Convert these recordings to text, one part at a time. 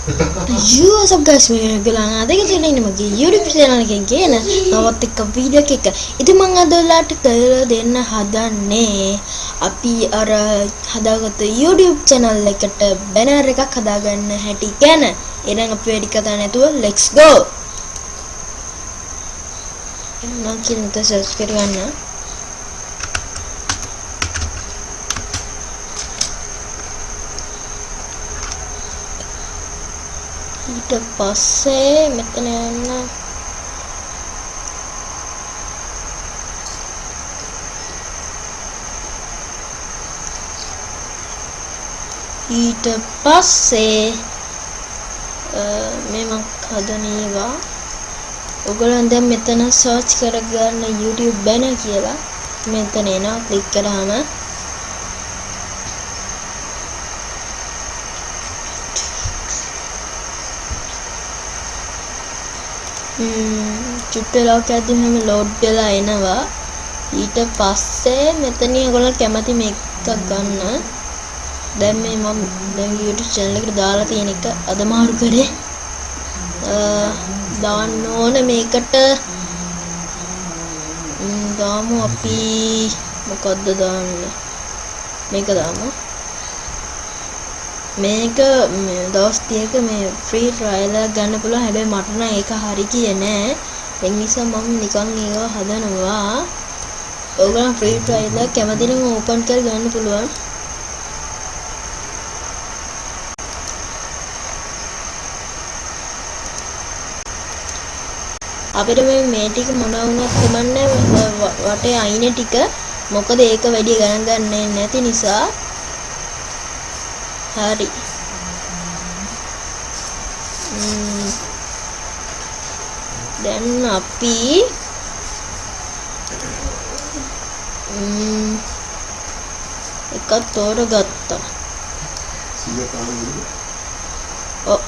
You up guys මේ ගලන අද කියලා ඉන්නේ මගේ YouTube channel එකෙන් ගේන නවත් එක්ක වීඩියෝ එකක්. ඉතින් මම අද ඔයාලට කරලා දෙන්න හදන්නේ අපි අර හදාගත්ත YouTube channel එකට banner එකක් හදාගන්න හැටි ගැන. එහෙනම් අපි වැඩි කතා නැතුව let's go. මම කියන ත ඊට පස්සේ මෙතන යන්න. ඊට පස්සේ මේ මම හදන ඒවා ඔයගොල්ලන් දැන් මෙතන සර්ච් කරගන්න YouTube banner කියලා. මෙතන එනවා ක්ලික් කරාම. චුට්ට වෙලාවක් යද්දි මෙහෙම ලෝඩ් වෙලා එනවා. ඊට පස්සේ මෙතන ඔයගොල්ලෝ කැමති මේක ගන්න. දැන් මේ මම දැන් YouTube channel එකට දාලා තියෙන එක අද මාරු කරේ දාන්න ඕන මේකට. දාමු අපි. මොකද්ද දාන්නේ? මේක දාමු. මේක දවස් 30ක මේ ෆ්‍රී ට්‍රයිල් එකක් ගන්න පුළුවන්. හැබැයි මට නම් ඒක හරි කියේ නෑ. ඒ නිසා මම නිකන් ඒවා හදනවා. ඕගොල්ලෝ ෆ්‍රී ට්‍රයිල් එක කැමති නම් ඕපන් කර ගන්න පුළුවන්. අපිට මේ මේ ටික මොන වුණත් කමන්නේ වටේ අයින ටික. මොකද ඒක වැඩි ගණන් ගන්නේ නැති නිසා හරි දැන් අපි එකක් තෝරගත්තා ඔව්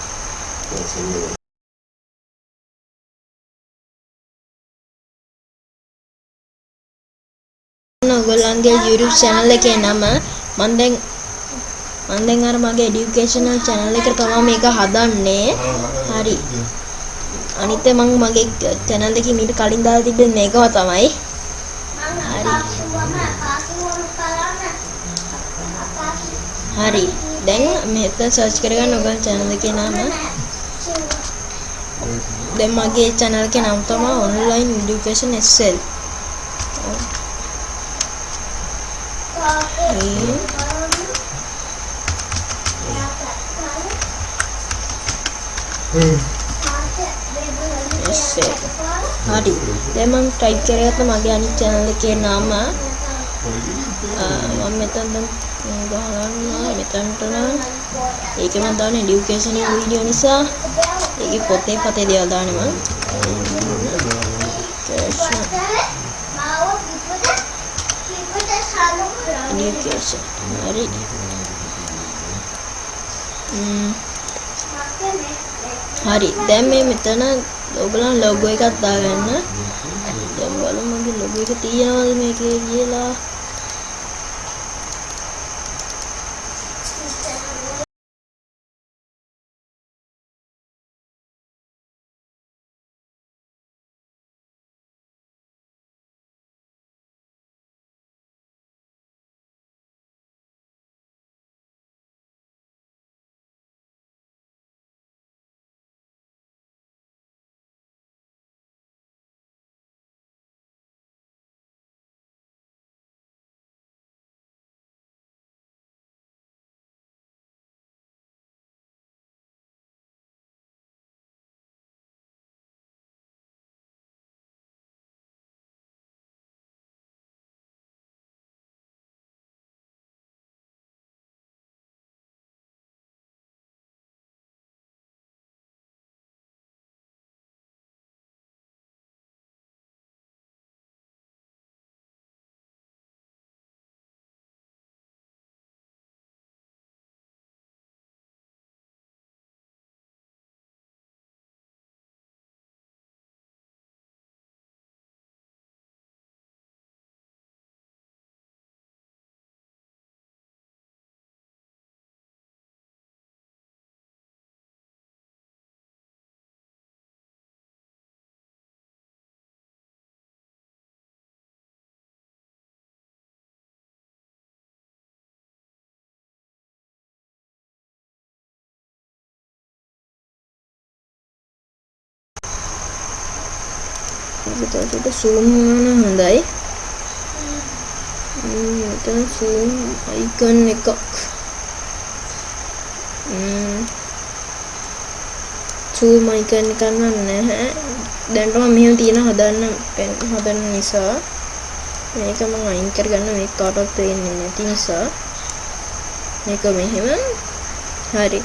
ඔයගොල්ලන්ගේ YouTube channel එකේ නම මම දැන් මම දැන් අර මගේ educational channel එකට තමයි මේක හදන්නේ. හරි. අනිත් මම මගේ channel එකේ මීට කලින් දාලා තිබ්බේ මේකම තමයි. හරි. හරි. දැන් මෙතන search කරගන්න ඔයගොල්ලෝ channel එකේ නම. දැන් මගේ channel එකේ නම තමයි online education sl. එස්සේ හරි. දැන් මම ටයිප් කරගත්ත මගේ අනිත් channel එකේ නම මම මෙතන ගහනවා මෙතනට නම්. ඒක මම දාන এডুকেෂන් වීඩියෝ නිසා. ඒකේ පොතේ පතේ දේවල් දාන්නේ මම. Education. හරි. ම්ම් හරි. දැන් මේ මෙතන ඔයගොල්ලන් ලොගෝ එකක් දාගන්න. දැන් බලමු මගේ ලොගෝ එක තියෙනවද මේකේ කියලා. එතකොට zoom කරන හොඳයි. මෙතන zoom icon එකක්. zoom icon එක නැහැ. දැන්ට මම මෙහෙම තියෙන හදන්න හදන්න නිසා. මේක මම අයින් කරගන්න මේක කාටවත් පේන්නේ නැති නිසා. මේක මෙහෙම. හරි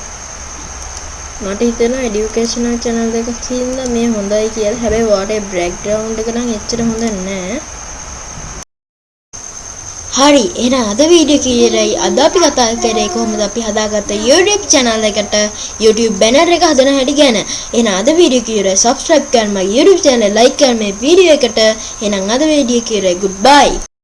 මට හිතෙනවා এඩියුකේෂනල් channel එකක් හින්දා මේ හොඳයි කියලා. හැබැයි වාටේ බෑග්ග්‍රවුන්ඩ් එක නම් එච්චර හොඳ නැහැ. හරි එහෙනම් අද වීඩියෝ කීරයි අද අපි කතා කරේ කොහොමද අපි හදාගත්ත YouTube channel එකට YouTube banner එක හදන හැටි ගැන. එහෙනම් අද වීඩියෝ කීරයි subscribe කරන්න මගේ YouTube channel like කරන්න මේ වීඩියෝ එකට. එහෙනම් අද වීඩියෝ කීරයි goodbye.